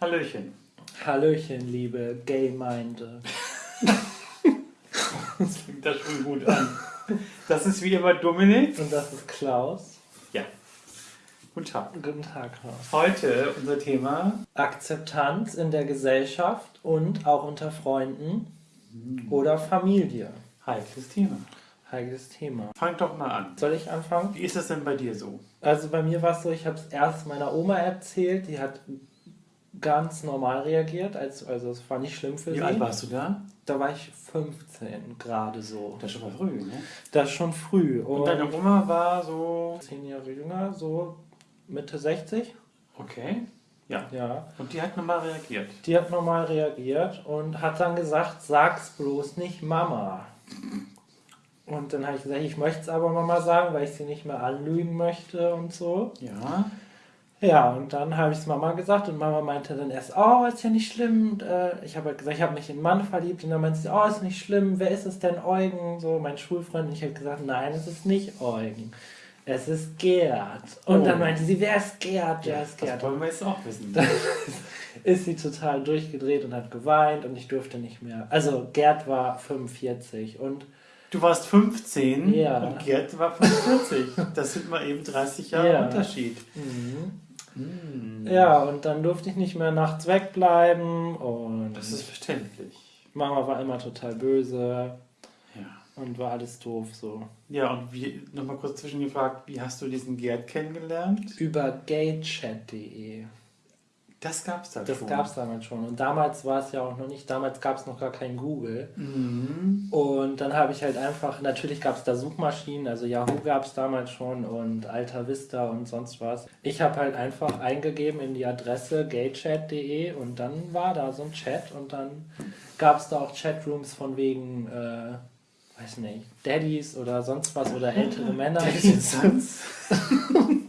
Hallöchen. Hallöchen, liebe Gay-Meinde. das fängt da schon gut an. Das ist wie immer Dominik. Und das ist Klaus. Ja. Guten Tag. Guten Tag, Klaus. Heute unser Thema Akzeptanz in der Gesellschaft und auch unter Freunden oder Familie. heikles Thema. Heikles Thema. Fang doch mal an. Soll ich anfangen? Wie ist das denn bei dir so? Also bei mir war es so, ich habe es erst meiner Oma erzählt, die hat ganz normal reagiert, als, also es war nicht schlimm für Wie sie. alt warst du da? Da war ich 15 gerade so. Das ist schon mal früh, ne? Das ist schon früh. Und deine Oma war so. zehn Jahre jünger, so Mitte 60. Okay. Ja. Ja. Und die hat nochmal reagiert. Die hat normal reagiert und hat dann gesagt, sag's bloß nicht Mama. Und dann habe ich gesagt, ich möchte es aber Mama sagen, weil ich sie nicht mehr anlügen möchte und so. Ja. Ja, und dann habe ich es Mama gesagt und Mama meinte dann erst, oh, ist ja nicht schlimm. Äh, ich habe halt gesagt, ich habe mich in einen Mann verliebt und dann meinte sie, oh, ist nicht schlimm, wer ist es denn, Eugen? So, mein Schulfreund. Und ich habe gesagt, nein, es ist nicht Eugen. Es ist Gerd. Und Oh. dann meinte sie, wer ist Gerd? Wer ist Das Gerd? wollen wir jetzt auch wissen. ist sie total durchgedreht und hat geweint und ich durfte nicht mehr. Also Gerd war 45 und Du warst 15 Ja. und Gerd war 45. Das sind mal eben 30 Jahre Ja. Unterschied. Hm. ja, und dann durfte ich nicht mehr nachts wegbleiben und Das ist verständlich. Mama war immer total böse Ja. und war alles doof so. Ja, und wie, nochmal kurz zwischengefragt, wie hast du diesen Gerd kennengelernt? Über gaychat.de. Das gab's da Das schon. gab es damals schon. Und damals war es ja auch noch nicht, damals gab es noch gar kein Google. Mhm. Und dann habe ich halt einfach, natürlich gab es da Suchmaschinen, also Yahoo gab es damals schon und Alta Vista und sonst was. Ich habe halt einfach eingegeben in die Adresse gaychat.de und dann war da so ein Chat und dann gab es da auch Chatrooms von wegen, äh, weiß nicht, Daddies oder sonst was oder ältere Männer.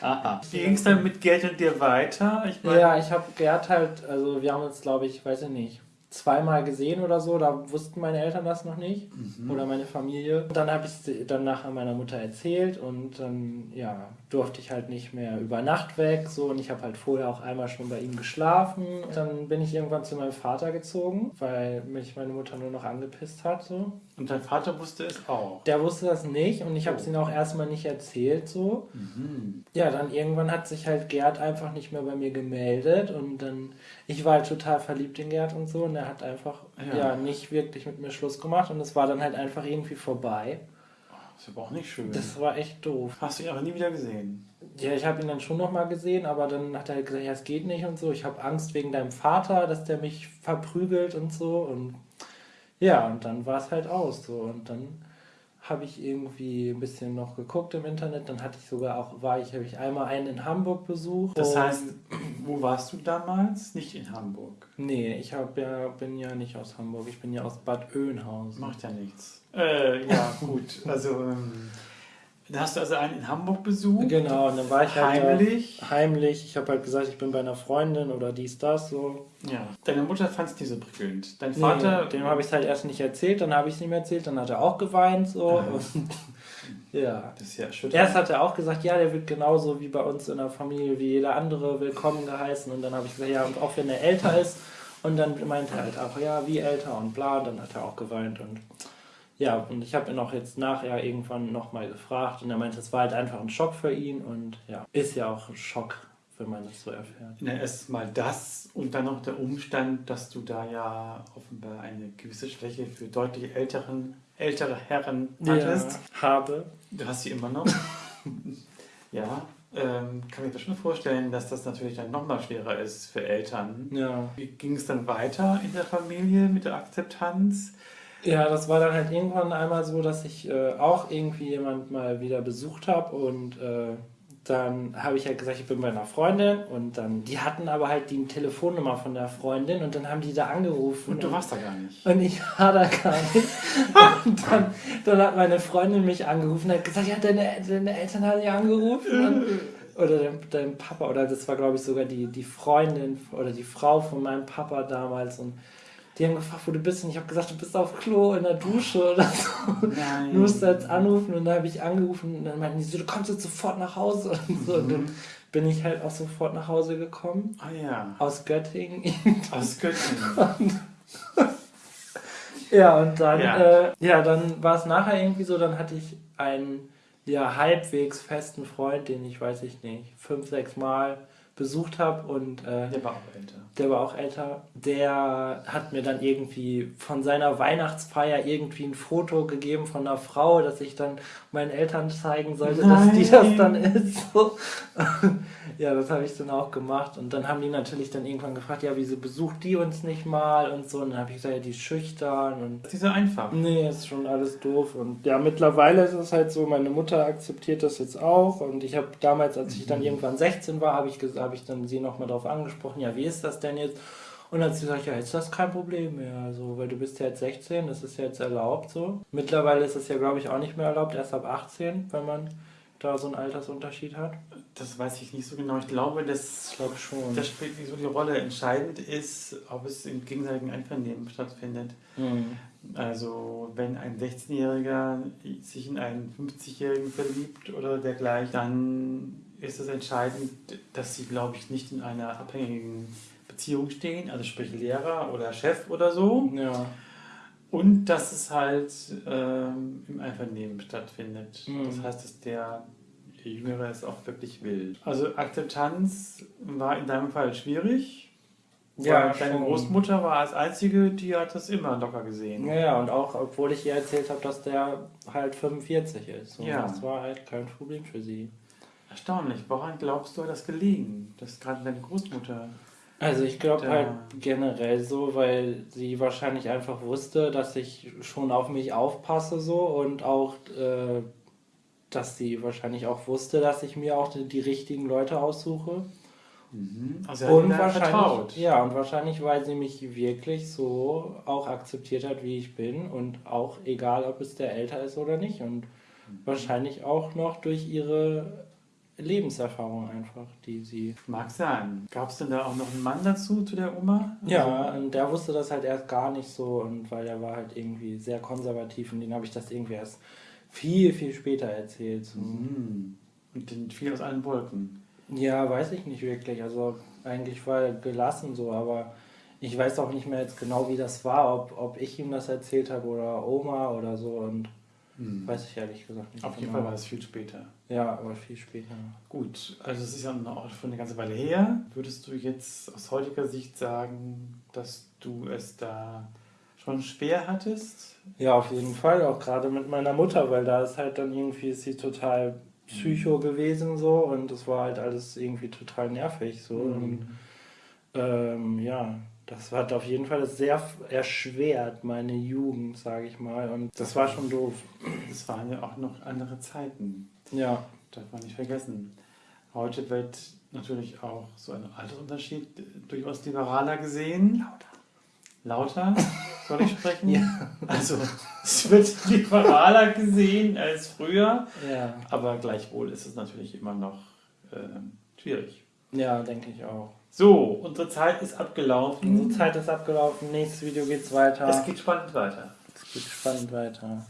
Aha. Wie ging es dann mit Gerd und dir weiter? Ich meine, Ja, ich habe Gerd halt, also wir haben uns, glaube ich, weiß ich nicht, zweimal gesehen oder so, da wussten meine Eltern das noch nicht oder meine Familie. Und dann habe ich es dann nachher meiner Mutter erzählt und dann, ja, durfte ich halt nicht mehr über Nacht weg, so und ich habe halt vorher auch einmal schon bei ihm geschlafen. Dann bin ich irgendwann zu meinem Vater gezogen, weil mich meine Mutter nur noch angepisst hat, so. Und dein Vater wusste es auch. Der wusste das nicht und ich habe es Oh. ihm auch erstmal nicht erzählt, so. Mhm. Ja, dann irgendwann hat sich halt Gerd einfach nicht mehr bei mir gemeldet und dann, ich war halt total verliebt in Gerd und so und er hat einfach, Ja. ja, nicht wirklich mit mir Schluss gemacht und es war dann halt einfach irgendwie vorbei. Das ist aber auch nicht schön. Das war echt doof. Hast du ihn aber nie wieder gesehen. Ja, ich habe ihn dann schon nochmal gesehen, aber dann hat er halt gesagt, ja, es geht nicht und so. Ich habe Angst wegen deinem Vater, dass der mich verprügelt und so und ja, und dann war es halt aus so und dann habe ich irgendwie ein bisschen noch geguckt im Internet, dann hatte ich sogar auch, war ich, habe ich einmal einen in Hamburg besucht. Das heißt, wo warst du damals? Nicht in Hamburg. Nee, ich hab ja, bin ja nicht aus Hamburg, ich bin ja aus Bad Oeynhausen. Macht ja nichts. Äh, ja, gut. Also, ähm, da hast du also einen in Hamburg besucht. Genau, und dann war ich halt Heimlich. Da, heimlich. Ich habe halt gesagt, ich bin bei einer Freundin oder dies, das, so. Ja. Deine Mutter fand es nicht so prickelnd. Dein Nee, Vater. dem habe ich es halt erst nicht erzählt, dann habe ich es ihm erzählt, dann hat er auch geweint, so. Und, ja. Das ist ja schön. Erst hat er auch gesagt, ja, der wird genauso wie bei uns in der Familie, wie jeder andere willkommen geheißen. Und dann habe ich gesagt, ja, und auch wenn er älter ist. Und dann meinte er halt auch, ja, wie älter und bla. Und dann hat er auch geweint. Und ja, und ich habe ihn auch jetzt nachher irgendwann nochmal gefragt. Und er meinte, es war halt einfach ein Schock für ihn. Und ja, ist ja auch ein Schock, wenn man das so erfährt. Na, erstmal das und dann noch der Umstand, dass du da ja offenbar eine gewisse Schwäche für deutlich älteren, ältere Herren hattest. Ja, habe. Du hast sie immer noch. ja, ähm, kann ich mir schon vorstellen, dass das natürlich dann nochmal schwerer ist für Eltern. Ja. Wie ging es dann weiter in der Familie mit der Akzeptanz? Ja, das war dann halt irgendwann einmal so, dass ich äh, auch irgendwie jemand mal wieder besucht habe und äh, dann habe ich halt gesagt, ich bin bei einer Freundin und dann, die hatten aber halt die Telefonnummer von der Freundin und dann haben die da angerufen. Und du warst da gar nicht. Und ich war da gar nicht. Und dann, dann hat meine Freundin mich angerufen und hat gesagt, ja, deine, deine Eltern haben dich angerufen. Und, oder dein, dein Papa, oder das war, glaube ich, sogar die, die Freundin oder die Frau von meinem Papa damals. Und die haben gefragt, wo du bist. Und ich habe gesagt, du bist auf Klo in der Dusche oder so. Nein. Du musst jetzt anrufen. Und dann habe ich angerufen. Und dann meinten die so, du kommst jetzt sofort nach Hause. Und, so. und dann bin ich halt auch sofort nach Hause gekommen. Ah ja. Aus Göttingen. Aus Göttingen. ja, und dann, Ja. Äh, ja, dann war es nachher irgendwie so, dann hatte ich einen ja, halbwegs festen Freund, den ich, weiß ich nicht, fünf, sechs Mal besucht habe und äh, Der war auch älter. der war auch älter, der hat mir dann irgendwie von seiner Weihnachtsfeier irgendwie ein Foto gegeben von einer Frau, das ich dann meinen Eltern zeigen sollte, dass die das dann ist. So. ja, das habe ich dann auch gemacht. Und dann haben die natürlich dann irgendwann gefragt, ja, wieso besucht die uns nicht mal und so. Und dann habe ich gesagt, ja, die ist schüchtern und Das ist so einfach. Nee, ist schon alles doof. Und ja, mittlerweile ist es halt so, meine Mutter akzeptiert das jetzt auch. Und ich habe damals, als ich dann irgendwann 16 war, habe ich, ges- habe ich dann sie nochmal darauf angesprochen, ja, wie ist das denn jetzt? Und dann hat sie gesagt, ja, jetzt ist das kein Problem mehr, also, weil du bist ja jetzt 16, das ist ja jetzt erlaubt so. Mittlerweile ist es ja, glaube ich, auch nicht mehr erlaubt, erst ab 18, wenn man da so einen Altersunterschied hat. Das weiß ich nicht so genau. Ich glaube, dass Ich glaube schon. das spielt nicht so die Rolle. Entscheidend ist, ob es im gegenseitigen Einvernehmen stattfindet. Mhm. Also wenn ein 16-Jähriger sich in einen 50-Jährigen verliebt oder dergleichen, dann ist es entscheidend, dass sie, glaube ich, nicht in einer abhängigen Beziehung stehen, also sprich Lehrer oder Chef oder so. Ja. Und dass es halt ähm, im Einvernehmen stattfindet. Mhm. Das heißt, dass der Jüngere es auch wirklich will. Also Akzeptanz war in deinem Fall schwierig. Ja, weil deine schon. Großmutter war als einzige, die hat das immer locker gesehen. Ja, ja, und auch, obwohl ich ihr erzählt habe, dass der halt 45 ist. Und Ja. Das war halt kein Problem für sie. Erstaunlich. Woran glaubst du, hat das gelegen? Dass gerade deine Großmutter. Also ich glaube halt generell so, weil sie wahrscheinlich einfach wusste, dass ich schon auf mich aufpasse so und auch, äh, dass sie wahrscheinlich auch wusste, dass ich mir auch die, die richtigen Leute aussuche. Also er hat und wahrscheinlich, vertraut. ja, und wahrscheinlich, weil sie mich wirklich so auch akzeptiert hat, wie ich bin und auch egal, ob es der älter ist oder nicht und wahrscheinlich auch noch durch ihre Lebenserfahrung einfach, die sie Mag sein. Gab es denn da auch noch einen Mann dazu, zu der Oma? Ja, und der wusste das halt erst gar nicht so und weil er war halt irgendwie sehr konservativ und den habe ich das irgendwie erst viel, viel später erzählt. Mhm. Und den fiel aus allen Wolken. Ja, weiß ich nicht wirklich. Also eigentlich war er gelassen so, aber ich weiß auch nicht mehr jetzt genau, wie das war, ob, ob ich ihm das erzählt habe oder Oma oder so und weiß ich ehrlich gesagt nicht. Auf jeden genau. Fall war es viel später. Ja, aber viel später. Gut, also es ist ja noch auch schon eine ganze Weile her. Würdest du jetzt aus heutiger Sicht sagen, dass du es da schon schwer hattest? Ja, auf jeden Fall, auch gerade mit meiner Mutter, weil da ist halt dann irgendwie ist sie total psycho gewesen so und das war halt alles irgendwie total nervig so und ähm, ja, das hat auf jeden Fall sehr erschwert meine Jugend, sage ich mal und das war schon doof. Es waren ja auch noch andere Zeiten. Ja, Darf man nicht vergessen. Heute wird natürlich auch so ein Altersunterschied durchaus liberaler gesehen. Lauter. Lauter? Soll ich sprechen? Ja. Also, es wird liberaler gesehen als früher, ja, aber gleichwohl ist es natürlich immer noch ähm, schwierig. ja, denke ich auch. So, unsere Zeit ist abgelaufen. Unsere Zeit ist abgelaufen, nächstes Video geht's weiter. Es geht spannend weiter. es geht spannend weiter.